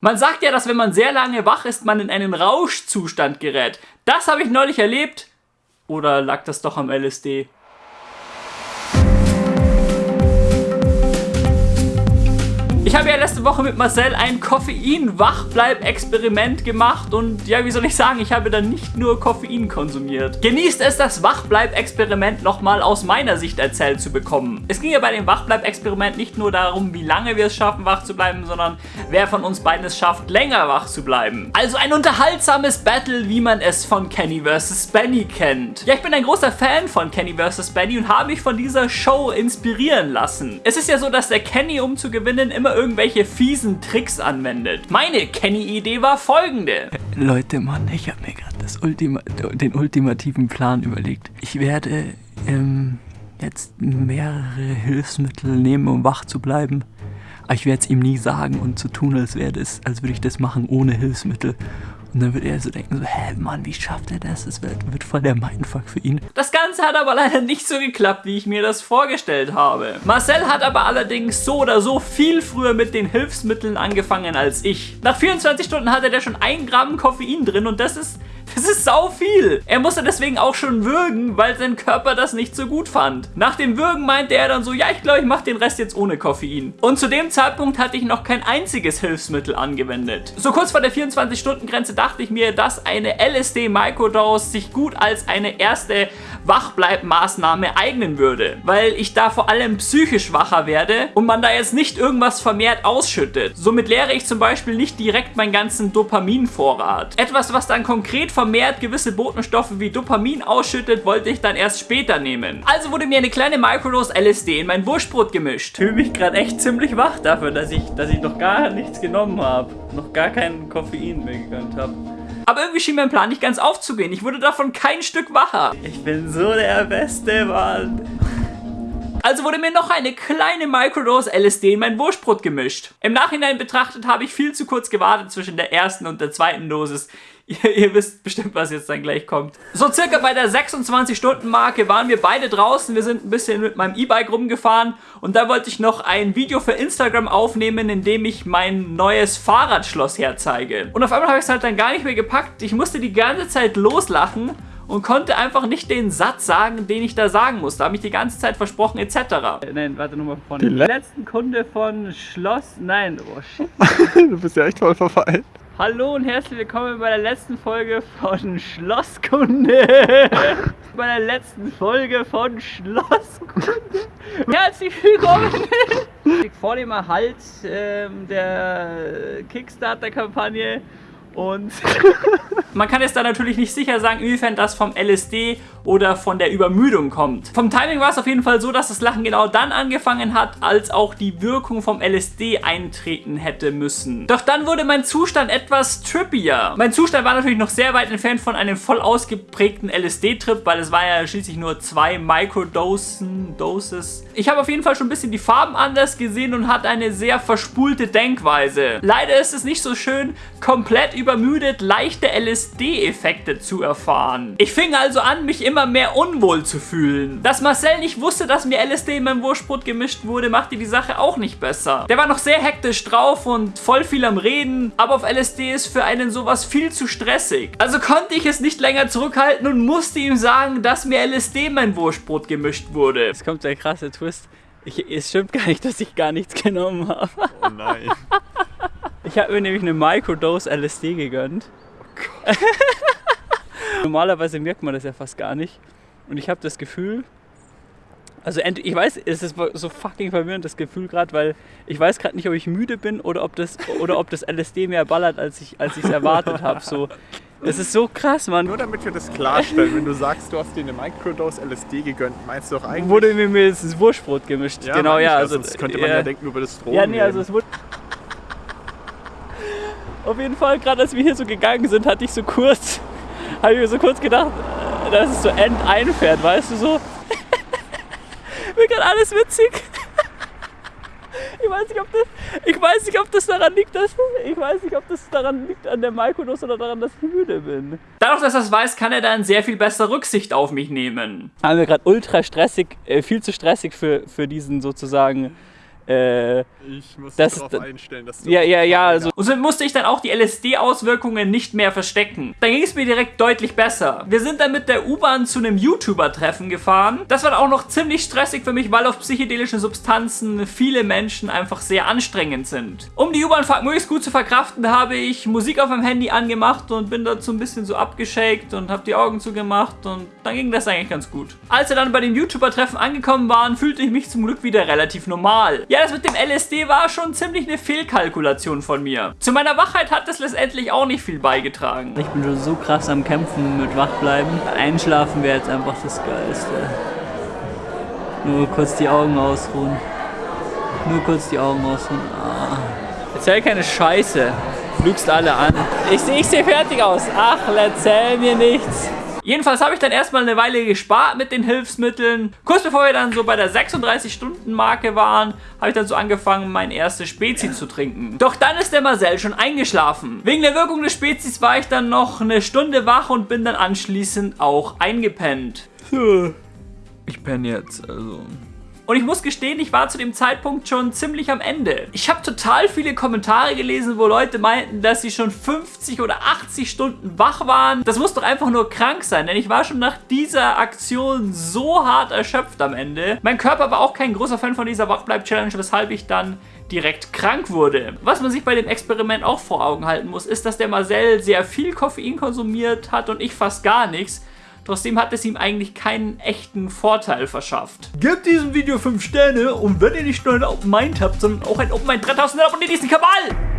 Man sagt ja, dass wenn man sehr lange wach ist, man in einen Rauschzustand gerät. Das habe ich neulich erlebt. Oder lag das doch am LSD? Ich habe ja letzte Woche mit Marcel ein Koffein-Wachbleib-Experiment gemacht und ja, wie soll ich sagen, ich habe dann nicht nur Koffein konsumiert. Genießt es, das Wachbleib-Experiment nochmal aus meiner Sicht erzählt zu bekommen. Es ging ja bei dem Wachbleib-Experiment nicht nur darum, wie lange wir es schaffen, wach zu bleiben, sondern wer von uns beiden es schafft, länger wach zu bleiben. Also ein unterhaltsames Battle, wie man es von Kenny vs. Benny kennt. Ja, ich bin ein großer Fan von Kenny vs. Benny und habe mich von dieser Show inspirieren lassen. Es ist ja so, dass der Kenny, um zu gewinnen, immer irgendwelche fiesen Tricks anwendet. Meine Kenny-Idee war folgende. Leute, Mann, ich habe mir gerade Ultima den ultimativen Plan überlegt. Ich werde ähm, jetzt mehrere Hilfsmittel nehmen, um wach zu bleiben. Aber ich werde es ihm nie sagen und zu so tun, als, als würde ich das machen ohne Hilfsmittel. Und dann wird er so denken, so, hä, Mann, wie schafft er das? Das wird, wird voll der Mindfuck für ihn. Das Ganze hat aber leider nicht so geklappt, wie ich mir das vorgestellt habe. Marcel hat aber allerdings so oder so viel früher mit den Hilfsmitteln angefangen als ich. Nach 24 Stunden hatte der schon ein Gramm Koffein drin und das ist das ist sau viel. Er musste deswegen auch schon würgen, weil sein Körper das nicht so gut fand. Nach dem Würgen meinte er dann so, ja, ich glaube, ich mache den Rest jetzt ohne Koffein. Und zu dem Zeitpunkt hatte ich noch kein einziges Hilfsmittel angewendet. So kurz vor der 24-Stunden-Grenze dachte ich mir, dass eine LSD-Microdose sich gut als eine erste Wachbleibmaßnahme eignen würde. Weil ich da vor allem psychisch wacher werde und man da jetzt nicht irgendwas vermehrt ausschüttet. Somit leere ich zum Beispiel nicht direkt meinen ganzen Dopaminvorrat. Etwas, was dann konkret vermehrt gewisse Botenstoffe wie Dopamin ausschüttet, wollte ich dann erst später nehmen. Also wurde mir eine kleine Microdose LSD in mein Wurstbrot gemischt. Ich fühle mich gerade echt ziemlich wach dafür, dass ich, dass ich noch gar nichts genommen habe. Noch gar kein Koffein mehr gegönnt habe. Aber irgendwie schien mein Plan nicht ganz aufzugehen. Ich wurde davon kein Stück wacher. Ich bin so der Beste, Mann. Also wurde mir noch eine kleine Microdose LSD in mein Wurstbrot gemischt. Im Nachhinein betrachtet habe ich viel zu kurz gewartet zwischen der ersten und der zweiten Dosis. Ihr, ihr, wisst bestimmt, was jetzt dann gleich kommt. So circa bei der 26-Stunden-Marke waren wir beide draußen. Wir sind ein bisschen mit meinem E-Bike rumgefahren und da wollte ich noch ein Video für Instagram aufnehmen, in dem ich mein neues Fahrradschloss herzeige. Und auf einmal habe ich es halt dann gar nicht mehr gepackt. Ich musste die ganze Zeit loslachen und konnte einfach nicht den Satz sagen, den ich da sagen musste. Habe ich die ganze Zeit versprochen, etc. Äh, nein, warte nochmal von. Die letzten Kunde von Schloss. Nein, oh shit. du bist ja echt voll verfallen. Hallo und herzlich willkommen bei der letzten Folge von Schlosskunde. bei der letzten Folge von Schlosskunde. Herzlich willkommen. Vor dem Erhalt ähm, der Kickstarter-Kampagne und man kann jetzt da natürlich nicht sicher sagen, inwiefern das vom LSD oder von der Übermüdung kommt. Vom Timing war es auf jeden Fall so, dass das Lachen genau dann angefangen hat, als auch die Wirkung vom LSD eintreten hätte müssen. Doch dann wurde mein Zustand etwas trippier. Mein Zustand war natürlich noch sehr weit entfernt von einem voll ausgeprägten LSD-Trip, weil es war ja schließlich nur zwei Microdosen, Doses. Ich habe auf jeden Fall schon ein bisschen die Farben anders gesehen und hatte eine sehr verspulte Denkweise. Leider ist es nicht so schön, komplett übermüdet leichte LSD-Effekte zu erfahren. Ich fing also an, mich immer mehr unwohl zu fühlen. Dass Marcel nicht wusste, dass mir LSD in meinem Wurstbrot gemischt wurde, machte die Sache auch nicht besser. Der war noch sehr hektisch drauf und voll viel am Reden, aber auf LSD ist für einen sowas viel zu stressig. Also konnte ich es nicht länger zurückhalten und musste ihm sagen, dass mir LSD in mein Wurstbrot gemischt wurde. Jetzt kommt der krasse Twist. Ich, es stimmt gar nicht, dass ich gar nichts genommen habe. Oh nein. Ich habe mir nämlich eine Microdose LSD gegönnt. Oh Gott. Normalerweise merkt man das ja fast gar nicht. Und ich habe das Gefühl, also ich weiß, es ist so fucking verwirrend das Gefühl gerade, weil ich weiß gerade nicht, ob ich müde bin oder ob das oder ob das LSD mehr ballert, als ich als ich es erwartet habe. So, das ist so krass, Mann. Nur damit wir das klarstellen, wenn du sagst, du hast dir eine Microdose LSD gegönnt, meinst du doch eigentlich? Wurde mir mir das Wurstbrot gemischt. Ja, genau, ja. Also, das könnte man ja, ja denken über das Strom. Ja, nee, also es wurde. Auf jeden Fall, gerade als wir hier so gegangen sind, hatte ich so kurz, habe ich mir so kurz gedacht, dass es so end einfährt, weißt du so. Mir gerade alles witzig. Ich weiß, nicht, ob das, ich weiß nicht, ob das daran liegt, dass ich weiß nicht, ob das daran liegt an der Microdose oder daran, dass ich müde bin. Dadurch, dass er es weiß, kann er dann sehr viel besser Rücksicht auf mich nehmen. Haben wir gerade ultra stressig, äh, viel zu stressig für, für diesen sozusagen Äh, Ich muss Das- darauf einstellen, dass du. ja, ja, ja, also Und so musste ich dann auch die LSD-Auswirkungen nicht mehr verstecken. Dann ging es mir direkt deutlich besser. Wir sind dann mit der U-Bahn zu einem YouTuber-Treffen gefahren. Das war dann auch noch ziemlich stressig für mich, weil auf psychedelische Substanzen viele Menschen einfach sehr anstrengend sind. Um die U-Bahnfahrt möglichst gut zu verkraften, habe ich Musik auf meinem Handy angemacht und bin dazu ein bisschen so abgeschakt und habe die Augen zugemacht und dann ging das eigentlich ganz gut. Als wir dann bei dem YouTuber-Treffen angekommen waren, fühlte ich mich zum Glück wieder relativ normal. Ja, das mit dem LSD war schon ziemlich eine Fehlkalkulation von mir. Zu meiner Wachheit hat das letztendlich auch nicht viel beigetragen. ich bin schon so krass am Kämpfen mit Wachbleiben. Einschlafen wäre jetzt einfach das Geilste. Nur kurz die Augen ausruhen. Nur kurz die Augen ausruhen. Ah. Erzähl keine Scheiße. Lügst alle an. Ich, ich sehe fertig aus. Ach, erzähl mir nichts. Jedenfalls habe ich dann erstmal eine Weile gespart mit den Hilfsmitteln. Kurz bevor wir dann so bei der 36-Stunden-Marke waren, habe ich dann so angefangen, mein erstes Spezi zu trinken. Doch dann ist der Marcel schon eingeschlafen. Wegen der Wirkung des Spezis war ich dann noch eine Stunde wach und bin dann anschließend auch eingepennt. Ich penne jetzt, also. Und ich muss gestehen, ich war zu dem Zeitpunkt schon ziemlich am Ende. Ich habe total viele Kommentare gelesen, wo Leute meinten, dass sie schon 50 oder 80 Stunden wach waren. Das muss doch einfach nur krank sein, denn ich war schon nach dieser Aktion so hart erschöpft am Ende. Mein Körper war auch kein großer Fan von dieser Wachbleib-Challenge, weshalb ich dann direkt krank wurde. Was man sich bei dem Experiment auch vor Augen halten muss, ist, dass der Marcel sehr viel Koffein konsumiert hat und ich fast gar nichts. Trotzdem hat es ihm eigentlich keinen echten Vorteil verschafft. Gebt diesem Video 5 Sterne und wenn ihr nicht nur ein Open Mind habt, sondern auch ein Open Mind 3000, dann abonniert diesen Kabal!